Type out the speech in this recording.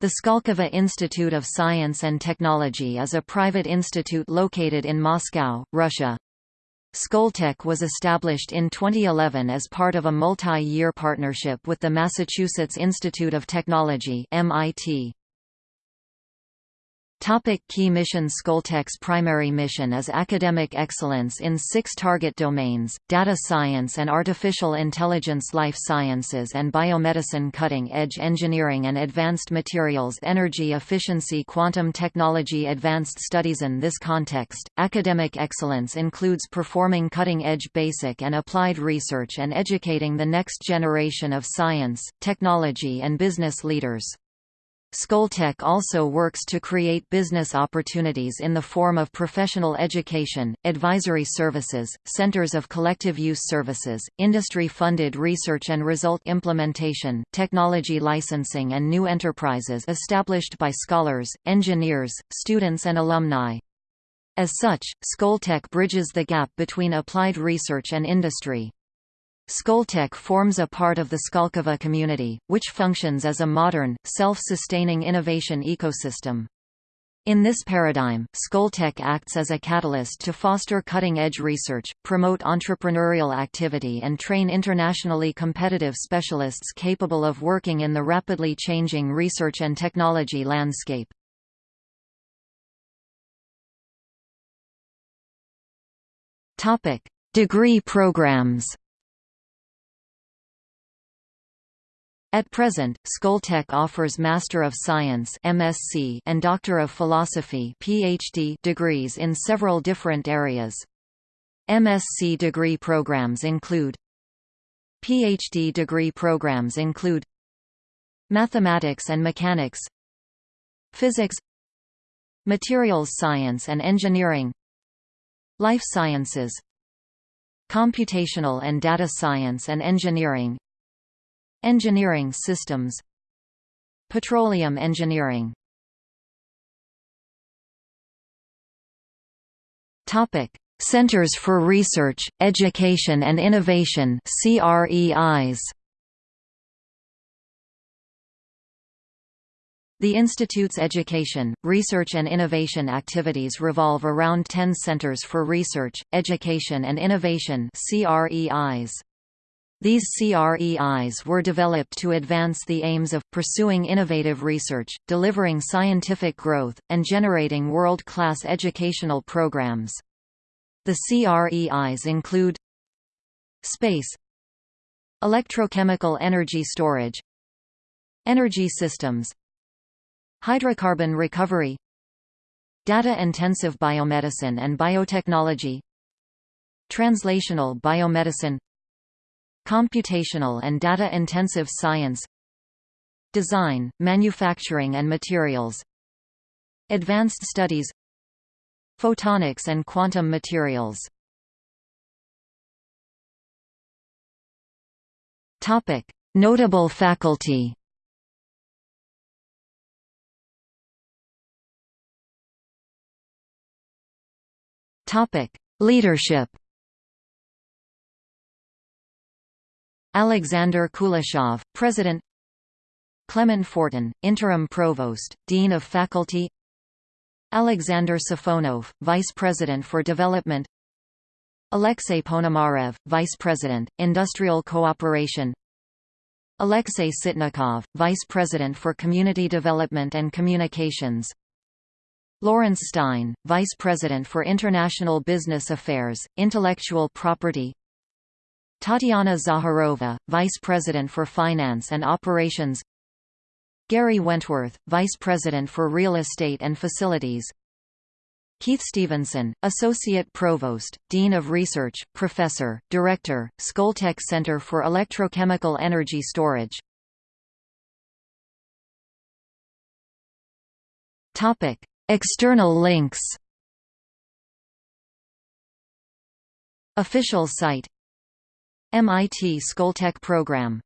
The Skolkovo Institute of Science and Technology is a private institute located in Moscow, Russia. Skoltech was established in 2011 as part of a multi-year partnership with the Massachusetts Institute of Technology MIT. Topic key mission Skoltech's primary mission is academic excellence in six target domains, data science and artificial intelligence life sciences and biomedicine cutting-edge engineering and advanced materials energy efficiency quantum technology advanced studies In this context, academic excellence includes performing cutting-edge basic and applied research and educating the next generation of science, technology and business leaders. Skoltech also works to create business opportunities in the form of professional education, advisory services, centers of collective use services, industry-funded research and result implementation, technology licensing and new enterprises established by scholars, engineers, students and alumni. As such, Skoltech bridges the gap between applied research and industry. Skoltech forms a part of the Skolkovo community, which functions as a modern, self-sustaining innovation ecosystem. In this paradigm, Skoltech acts as a catalyst to foster cutting-edge research, promote entrepreneurial activity and train internationally competitive specialists capable of working in the rapidly changing research and technology landscape. Degree programs At present, Skoltech offers Master of Science (MSc) and Doctor of Philosophy (PhD) degrees in several different areas. MSc degree programs include PhD degree programs include Mathematics and Mechanics Physics Materials Science and Engineering Life Sciences Computational and Data Science and Engineering Engineering systems Petroleum engineering Topic: Centers for Research, Education and Innovation (CREIs). The Institute's education, research and innovation activities revolve around 10 Centers for Research, Education and Innovation (CREIs). These CREIs were developed to advance the aims of, pursuing innovative research, delivering scientific growth, and generating world-class educational programs. The CREIs include Space Electrochemical energy storage Energy systems Hydrocarbon recovery Data-intensive biomedicine and biotechnology Translational biomedicine Computational and data-intensive science Design, manufacturing and materials Advanced studies Photonics and quantum materials. Notable faculty. Leadership Alexander Kuleshov, President Clement Fortin, Interim Provost, Dean of Faculty Alexander Safonov, Vice President for Development Alexei Ponomarev, Vice President, Industrial Cooperation Alexei Sitnikov, Vice President for Community Development and Communications Lawrence Stein, Vice President for International Business Affairs, Intellectual Property Tatiana Zaharova, Vice President for Finance and Operations. Gary Wentworth, Vice President for Real Estate and Facilities. Keith Stevenson, Associate Provost, Dean of Research, Professor, Director, Skoltech Center for Electrochemical Energy Storage. External links. Official site MIT Skoltech program